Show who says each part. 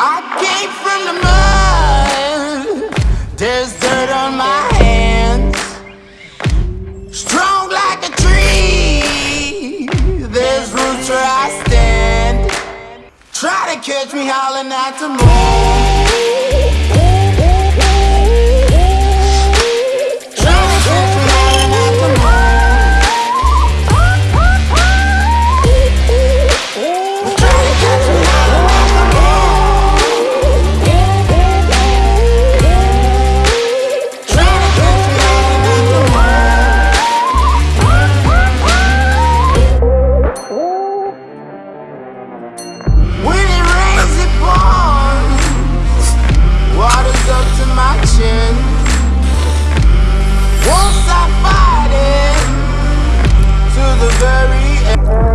Speaker 1: I came from the mud. There's dirt on my hands. Strong like a tree. There's roots where I stand. Try to catch me howling at the moon. very end.